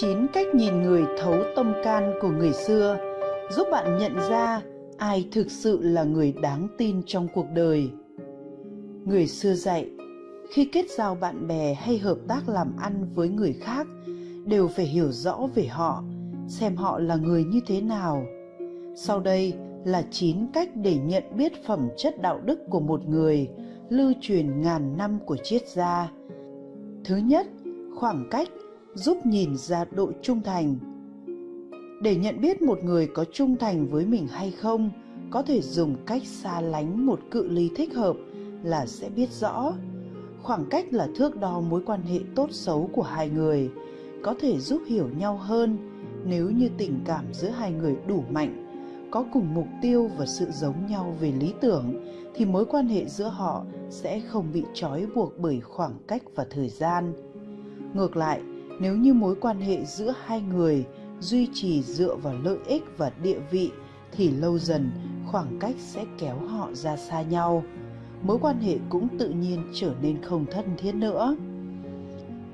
9 cách nhìn người thấu tâm can của người xưa giúp bạn nhận ra ai thực sự là người đáng tin trong cuộc đời. Người xưa dạy, khi kết giao bạn bè hay hợp tác làm ăn với người khác đều phải hiểu rõ về họ, xem họ là người như thế nào. Sau đây là 9 cách để nhận biết phẩm chất đạo đức của một người lưu truyền ngàn năm của triết gia. Thứ nhất, khoảng cách giúp nhìn ra độ trung thành. Để nhận biết một người có trung thành với mình hay không, có thể dùng cách xa lánh một cự ly thích hợp là sẽ biết rõ. Khoảng cách là thước đo mối quan hệ tốt xấu của hai người, có thể giúp hiểu nhau hơn nếu như tình cảm giữa hai người đủ mạnh, có cùng mục tiêu và sự giống nhau về lý tưởng thì mối quan hệ giữa họ sẽ không bị trói buộc bởi khoảng cách và thời gian. Ngược lại, nếu như mối quan hệ giữa hai người duy trì dựa vào lợi ích và địa vị, thì lâu dần khoảng cách sẽ kéo họ ra xa nhau. Mối quan hệ cũng tự nhiên trở nên không thân thiết nữa.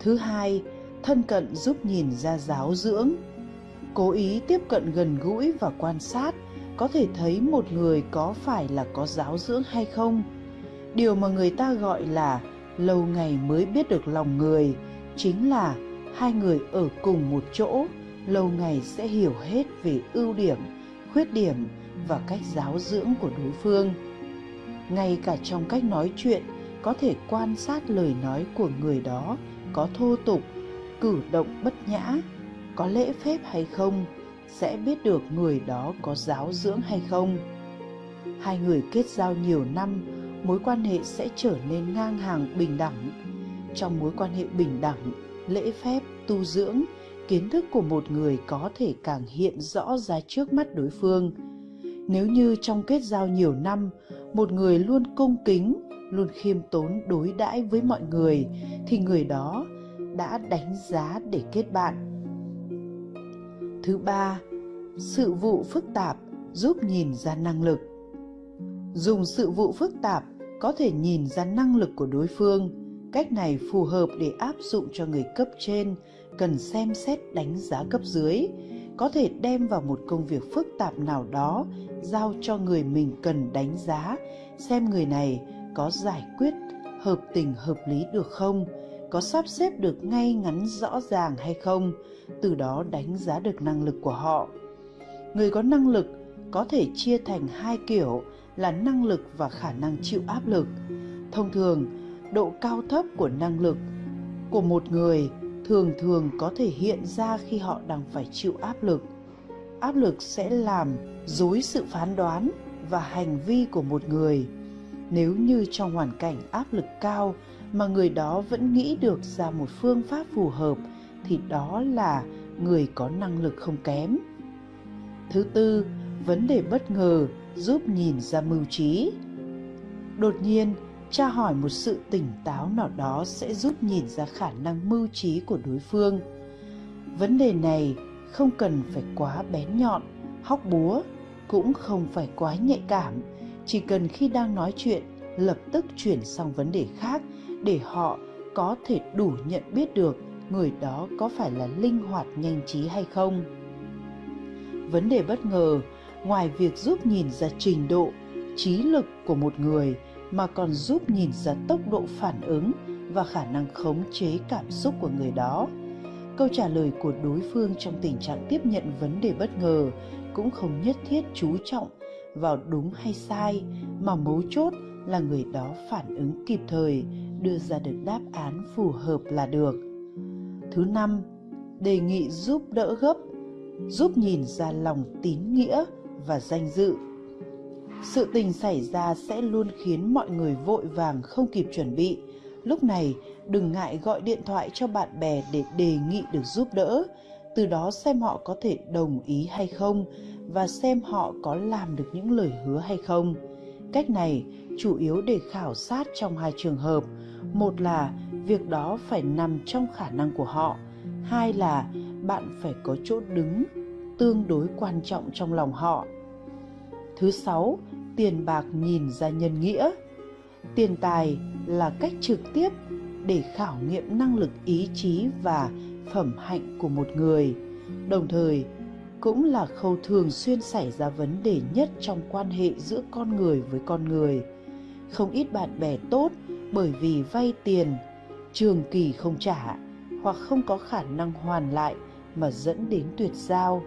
Thứ hai, thân cận giúp nhìn ra giáo dưỡng. Cố ý tiếp cận gần gũi và quan sát, có thể thấy một người có phải là có giáo dưỡng hay không. Điều mà người ta gọi là lâu ngày mới biết được lòng người chính là hai người ở cùng một chỗ, lâu ngày sẽ hiểu hết về ưu điểm, khuyết điểm và cách giáo dưỡng của đối phương. Ngay cả trong cách nói chuyện, có thể quan sát lời nói của người đó có thô tục, cử động bất nhã, có lễ phép hay không, sẽ biết được người đó có giáo dưỡng hay không. Hai người kết giao nhiều năm, mối quan hệ sẽ trở nên ngang hàng bình đẳng. Trong mối quan hệ bình đẳng lễ phép tu dưỡng, kiến thức của một người có thể càng hiện rõ ra trước mắt đối phương. Nếu như trong kết giao nhiều năm, một người luôn cung kính, luôn khiêm tốn đối đãi với mọi người, thì người đó đã đánh giá để kết bạn. Thứ ba, sự vụ phức tạp giúp nhìn ra năng lực. Dùng sự vụ phức tạp có thể nhìn ra năng lực của đối phương cách này phù hợp để áp dụng cho người cấp trên, cần xem xét đánh giá cấp dưới, có thể đem vào một công việc phức tạp nào đó giao cho người mình cần đánh giá, xem người này có giải quyết hợp tình hợp lý được không, có sắp xếp được ngay ngắn rõ ràng hay không, từ đó đánh giá được năng lực của họ. Người có năng lực có thể chia thành hai kiểu là năng lực và khả năng chịu áp lực. Thông thường độ cao thấp của năng lực của một người thường thường có thể hiện ra khi họ đang phải chịu áp lực. Áp lực sẽ làm dối sự phán đoán và hành vi của một người. Nếu như trong hoàn cảnh áp lực cao mà người đó vẫn nghĩ được ra một phương pháp phù hợp, thì đó là người có năng lực không kém. Thứ tư, vấn đề bất ngờ giúp nhìn ra mưu trí. Đột nhiên tra hỏi một sự tỉnh táo nào đó sẽ giúp nhìn ra khả năng mưu trí của đối phương. Vấn đề này không cần phải quá bén nhọn, hóc búa, cũng không phải quá nhạy cảm. Chỉ cần khi đang nói chuyện, lập tức chuyển sang vấn đề khác để họ có thể đủ nhận biết được người đó có phải là linh hoạt, nhanh trí hay không. Vấn đề bất ngờ, ngoài việc giúp nhìn ra trình độ, trí lực của một người mà còn giúp nhìn ra tốc độ phản ứng và khả năng khống chế cảm xúc của người đó. Câu trả lời của đối phương trong tình trạng tiếp nhận vấn đề bất ngờ cũng không nhất thiết chú trọng vào đúng hay sai, mà mấu chốt là người đó phản ứng kịp thời, đưa ra được đáp án phù hợp là được. Thứ năm, đề nghị giúp đỡ gấp, giúp nhìn ra lòng tín nghĩa và danh dự sự tình xảy ra sẽ luôn khiến mọi người vội vàng không kịp chuẩn bị. Lúc này, đừng ngại gọi điện thoại cho bạn bè để đề nghị được giúp đỡ. Từ đó xem họ có thể đồng ý hay không và xem họ có làm được những lời hứa hay không. Cách này chủ yếu để khảo sát trong hai trường hợp. Một là việc đó phải nằm trong khả năng của họ. Hai là bạn phải có chỗ đứng tương đối quan trọng trong lòng họ thứ sáu, tiền bạc nhìn ra nhân nghĩa. Tiền tài là cách trực tiếp để khảo nghiệm năng lực ý chí và phẩm hạnh của một người. Đồng thời, cũng là khâu thường xuyên xảy ra vấn đề nhất trong quan hệ giữa con người với con người. Không ít bạn bè tốt bởi vì vay tiền, trường kỳ không trả hoặc không có khả năng hoàn lại mà dẫn đến tuyệt giao.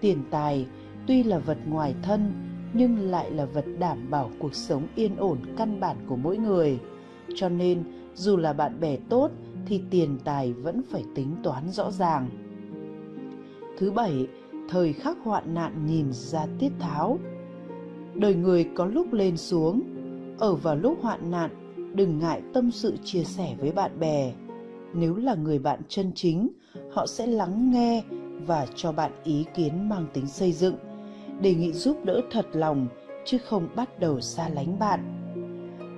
Tiền tài tuy là vật ngoài thân, nhưng lại là vật đảm bảo cuộc sống yên ổn căn bản của mỗi người. Cho nên, dù là bạn bè tốt, thì tiền tài vẫn phải tính toán rõ ràng. Thứ bảy, thời khắc hoạn nạn nhìn ra tiết tháo. Đời người có lúc lên xuống, ở vào lúc hoạn nạn, đừng ngại tâm sự chia sẻ với bạn bè. Nếu là người bạn chân chính, họ sẽ lắng nghe và cho bạn ý kiến mang tính xây dựng đề nghị giúp đỡ thật lòng, chứ không bắt đầu xa lánh bạn.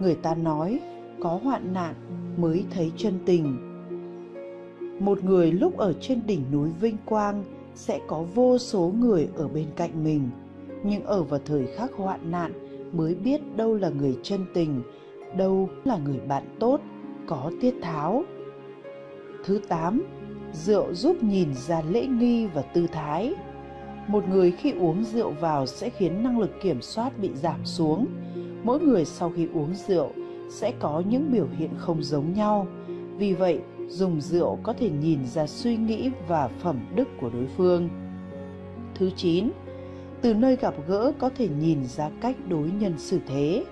Người ta nói, có hoạn nạn mới thấy chân tình. Một người lúc ở trên đỉnh núi vinh quang sẽ có vô số người ở bên cạnh mình, nhưng ở vào thời khắc hoạn nạn mới biết đâu là người chân tình, đâu là người bạn tốt, có tiết tháo. Thứ tám, rượu giúp nhìn ra lễ nghi và tư thái một người khi uống rượu vào sẽ khiến năng lực kiểm soát bị giảm xuống. Mỗi người sau khi uống rượu sẽ có những biểu hiện không giống nhau. Vì vậy, dùng rượu có thể nhìn ra suy nghĩ và phẩm đức của đối phương. Thứ chín, từ nơi gặp gỡ có thể nhìn ra cách đối nhân xử thế.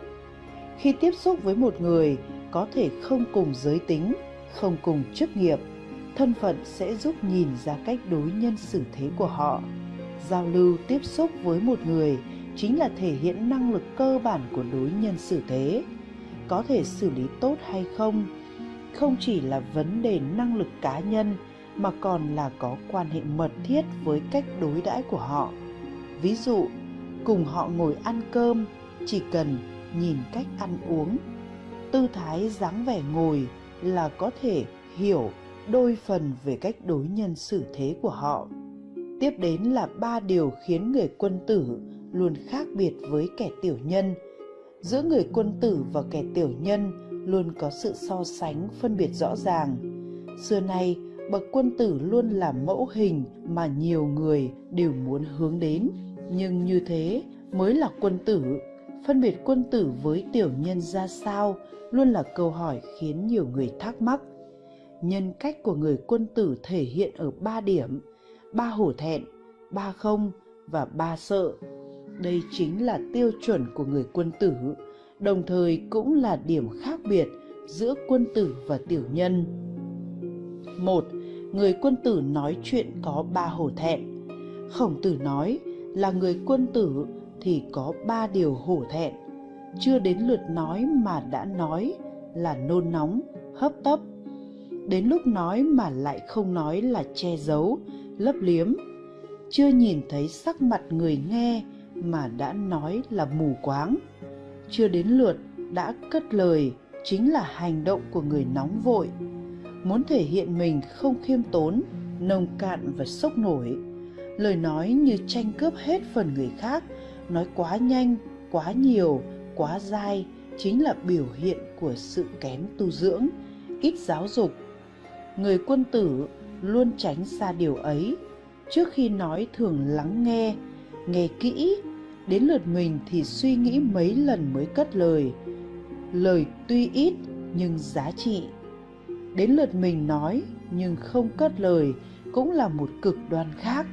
Khi tiếp xúc với một người, có thể không cùng giới tính, không cùng chức nghiệp, thân phận sẽ giúp nhìn ra cách đối nhân xử thế của họ giao lưu tiếp xúc với một người chính là thể hiện năng lực cơ bản của đối nhân xử thế. Có thể xử lý tốt hay không? Không chỉ là vấn đề năng lực cá nhân, mà còn là có quan hệ mật thiết với cách đối đãi của họ. Ví dụ, cùng họ ngồi ăn cơm, chỉ cần nhìn cách ăn uống. Tư thái dáng vẻ ngồi là có thể hiểu đôi phần về cách đối nhân xử thế của họ tiếp đến là ba điều khiến người quân tử luôn khác biệt với kẻ tiểu nhân. Giữa người quân tử và kẻ tiểu nhân luôn có sự so sánh, phân biệt rõ ràng. Xưa nay, bậc quân tử luôn là mẫu hình mà nhiều người đều muốn hướng đến. Nhưng như thế mới là quân tử. Phân biệt quân tử với tiểu nhân ra sao luôn là câu hỏi khiến nhiều người thắc mắc. Nhân cách của người quân tử thể hiện ở ba điểm ba hổ thẹn, ba không và ba sợ. Đây chính là tiêu chuẩn của người quân tử, đồng thời cũng là điểm khác biệt giữa quân tử và tiểu nhân. Một, người quân tử nói chuyện có ba hổ thẹn. Khổng tử nói là người quân tử thì có ba điều hổ thẹn. Chưa đến lượt nói mà đã nói là nôn nóng, hấp tấp. Đến lúc nói mà lại không nói là che giấu lấp liếm. Chưa nhìn thấy sắc mặt người nghe mà đã nói là mù quáng. Chưa đến lượt đã cất lời, chính là hành động của người nóng vội. Muốn thể hiện mình không khiêm tốn, nông cạn và sốc nổi. Lời nói như tranh cướp hết phần người khác, nói quá nhanh, quá nhiều, quá dai chính là biểu hiện của sự kém tu dưỡng, ít giáo dục. Người quân tử luôn tránh xa điều ấy. Trước khi nói thường lắng nghe nghe kỹ, đến lượt mình thì suy nghĩ mấy lần mới cất lời. Lời tuy ít nhưng giá trị. Đến lượt mình nói nhưng không cất lời cũng là một cực đoan khác.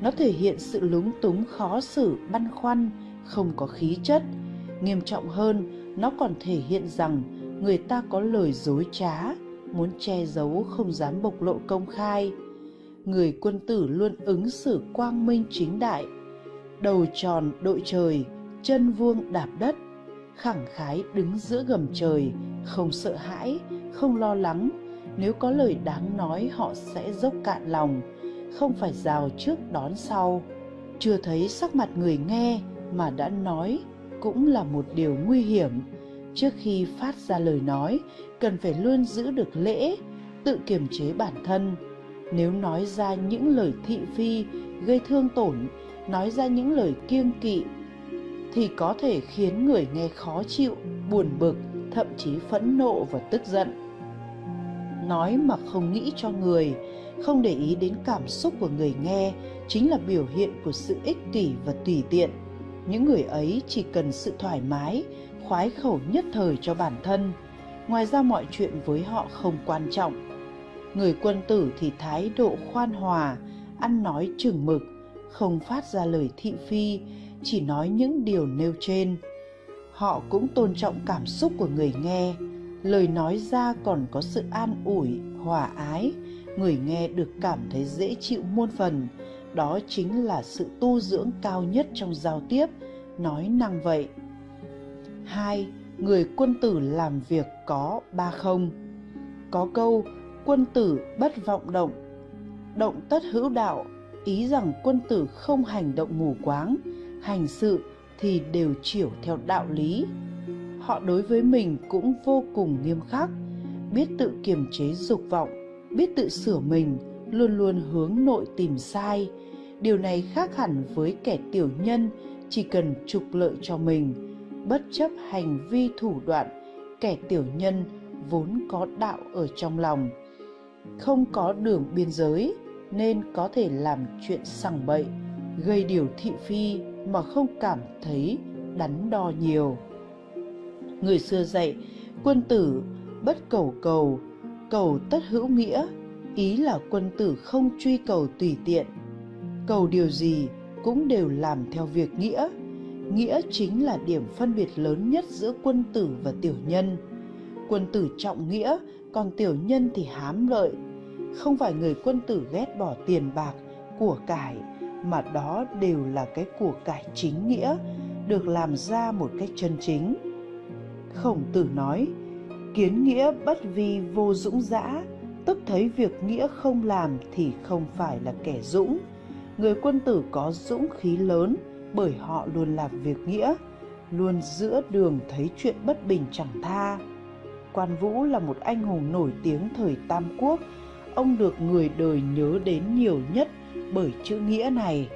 Nó thể hiện sự lúng túng, khó xử, băn khoăn, không có khí chất. Nghiêm trọng hơn, nó còn thể hiện rằng người ta có lời dối trá muốn che giấu không dám bộc lộ công khai. Người quân tử luôn ứng xử quang minh chính đại, đầu tròn đội trời, chân vuông đạp đất, khẳng khái đứng giữa gầm trời, không sợ hãi, không lo lắng. Nếu có lời đáng nói, họ sẽ dốc cạn lòng, không phải rào trước đón sau. Chưa thấy sắc mặt người nghe mà đã nói cũng là một điều nguy hiểm trước khi phát ra lời nói, cần phải luôn giữ được lễ, tự kiềm chế bản thân. Nếu nói ra những lời thị phi, gây thương tổn, nói ra những lời kiêng kỵ, thì có thể khiến người nghe khó chịu, buồn bực, thậm chí phẫn nộ và tức giận. Nói mà không nghĩ cho người, không để ý đến cảm xúc của người nghe chính là biểu hiện của sự ích kỷ và tùy tiện. Những người ấy chỉ cần sự thoải mái khoái khẩu nhất thời cho bản thân. Ngoài ra mọi chuyện với họ không quan trọng. Người quân tử thì thái độ khoan hòa, ăn nói chừng mực, không phát ra lời thị phi, chỉ nói những điều nêu trên. Họ cũng tôn trọng cảm xúc của người nghe. Lời nói ra còn có sự an ủi, hòa ái. Người nghe được cảm thấy dễ chịu muôn phần. Đó chính là sự tu dưỡng cao nhất trong giao tiếp. Nói năng vậy hai, người quân tử làm việc có ba không. Có câu, quân tử bất vọng động. Động tất hữu đạo, ý rằng quân tử không hành động mù quáng, hành sự thì đều chiểu theo đạo lý. Họ đối với mình cũng vô cùng nghiêm khắc, biết tự kiềm chế dục vọng, biết tự sửa mình, luôn luôn hướng nội tìm sai. Điều này khác hẳn với kẻ tiểu nhân, chỉ cần trục lợi cho mình bất chấp hành vi thủ đoạn, kẻ tiểu nhân vốn có đạo ở trong lòng. Không có đường biên giới nên có thể làm chuyện sằng bậy, gây điều thị phi mà không cảm thấy đắn đo nhiều. Người xưa dạy, quân tử bất cầu cầu cầu tất hữu nghĩa, ý là quân tử không truy cầu tùy tiện. Cầu điều gì cũng đều làm theo việc nghĩa nghĩa chính là điểm phân biệt lớn nhất giữa quân tử và tiểu nhân. Quân tử trọng nghĩa, còn tiểu nhân thì hám lợi. Không phải người quân tử ghét bỏ tiền bạc, của cải, mà đó đều là cái của cải chính nghĩa, được làm ra một cách chân chính. Khổng tử nói, kiến nghĩa bất vi vô dũng dã, tức thấy việc nghĩa không làm thì không phải là kẻ dũng. Người quân tử có dũng khí lớn bởi họ luôn làm việc nghĩa, luôn giữa đường thấy chuyện bất bình chẳng tha. Quan vũ là một anh hùng nổi tiếng thời tam quốc. Ông được người đời nhớ đến nhiều nhất bởi chữ nghĩa này.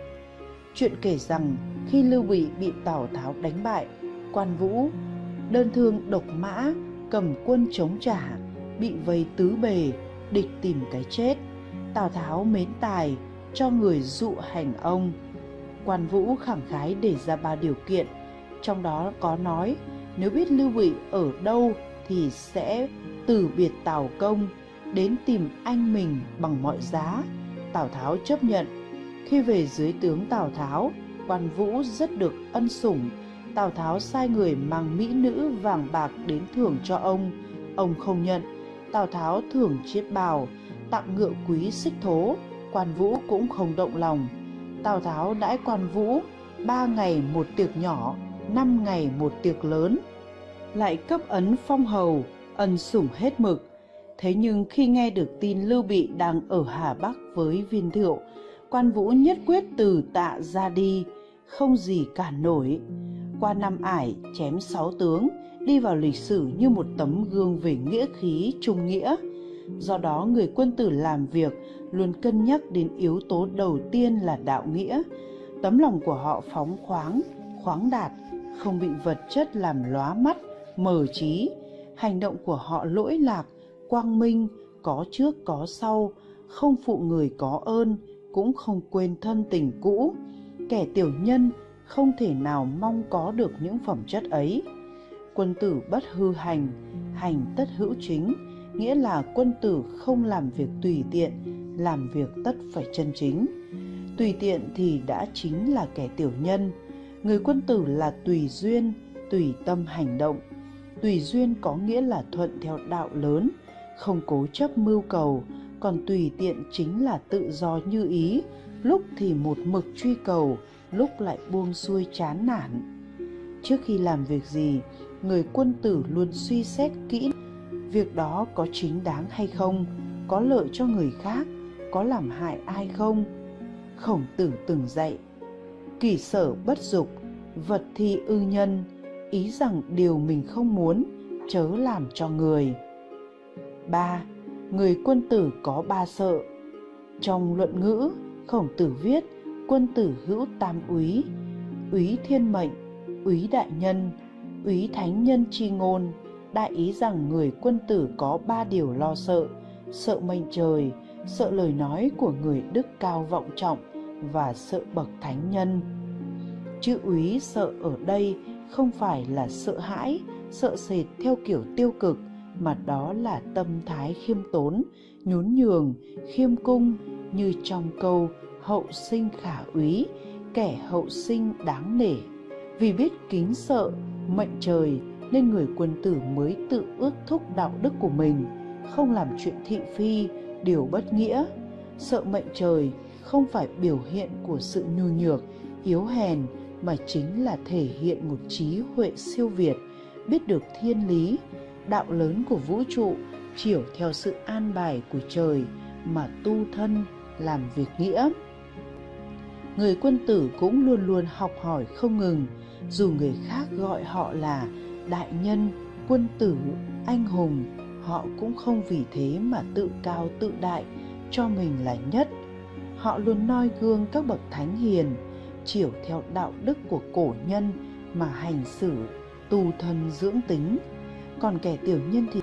Chuyện kể rằng khi lưu bị bị tào tháo đánh bại, quan vũ, đơn thương độc mã, cầm quân chống trả, bị vây tứ bề, địch tìm cái chết. Tào tháo mến tài, cho người dụ hành ông quan vũ khẳng khái để ra ba điều kiện. Trong đó có nói, nếu biết lưu bị ở đâu thì sẽ từ biệt tào công, đến tìm anh mình bằng mọi giá. Tào tháo chấp nhận. Khi về dưới tướng tào tháo, quan vũ rất được ân sủng. Tào tháo sai người mang mỹ nữ vàng bạc đến thưởng cho ông. Ông không nhận. Tào tháo thưởng chiếc bào, tặng ngựa quý xích thố. Quan vũ cũng không động lòng tào tháo đãi quan vũ, ba ngày một tiệc nhỏ, năm ngày một tiệc lớn. Lại cấp ấn phong hầu, ân sủng hết mực. Thế nhưng khi nghe được tin lưu bị đang ở hà bắc với viên thiệu, quan vũ nhất quyết từ tạ ra đi, không gì cản nổi. Qua năm ải, chém sáu tướng, đi vào lịch sử như một tấm gương về nghĩa khí trung nghĩa. Do đó người quân tử làm việc luôn cân nhắc đến yếu tố đầu tiên là đạo nghĩa. Tấm lòng của họ phóng khoáng khoáng đạt, không bị vật chất làm lóa mắt, mờ trí. Hành động của họ lỗi lạc, quang minh, có trước, có sau, không phụ người có ơn, cũng không quên thân tình cũ. Kẻ tiểu nhân không thể nào mong có được những phẩm chất ấy. Quân tử bất hư hành hành tất hữu chính, nghĩa là quân tử không làm việc tùy tiện làm việc tất phải chân chính. Tùy tiện thì đã chính là kẻ tiểu nhân. Người quân tử là tùy duyên, tùy tâm hành động. Tùy duyên có nghĩa là thuận theo đạo lớn, không cố chấp mưu cầu, còn tùy tiện chính là tự do như ý. Lúc thì một mực truy cầu, lúc lại buông xuôi chán nản. Trước khi làm việc gì, người quân tử luôn suy xét kỹ việc đó có chính đáng hay không, có lợi cho người khác có làm hại ai không? Khổng tử từng dạy, kỳ sở bất dục, vật thi ư nhân, ý rằng điều mình không muốn, chớ làm cho người. Ba, người quân tử có ba sợ. Trong luận ngữ, khổng tử viết, quân tử hữu tam úy úy thiên mệnh, úy đại nhân, úy thánh nhân chi ngôn, đại ý rằng người quân tử có ba điều lo sợ sợ mệnh trời sợ lời nói của người đức cao vọng trọng và sợ bậc thánh nhân. Chữ úy sợ ở đây không phải là sợ hãi, sợ sệt theo kiểu tiêu cực, mà đó là tâm thái khiêm tốn, nhún nhường, khiêm cung như trong câu hậu sinh khả úy, kẻ hậu sinh đáng nể vì biết kính sợ, mệnh trời nên người quân tử mới tự ước thúc đạo đức của mình, không làm chuyện thị phi điều bất nghĩa. Sợ mệnh trời không phải biểu hiện của sự nhu nhược yếu hèn, mà chính là thể hiện một trí huệ siêu việt, biết được thiên lý, đạo lớn của vũ trụ, chiều theo sự an bài của trời mà tu thân, làm việc nghĩa. Người quân tử cũng luôn luôn học hỏi không ngừng, dù người khác gọi họ là đại nhân, quân tử, anh hùng họ cũng không vì thế mà tự cao tự đại cho mình là nhất. Họ luôn noi gương các bậc thánh hiền, chiều theo đạo đức của cổ nhân mà hành xử, tu thân dưỡng tính. Còn kẻ tiểu nhân thì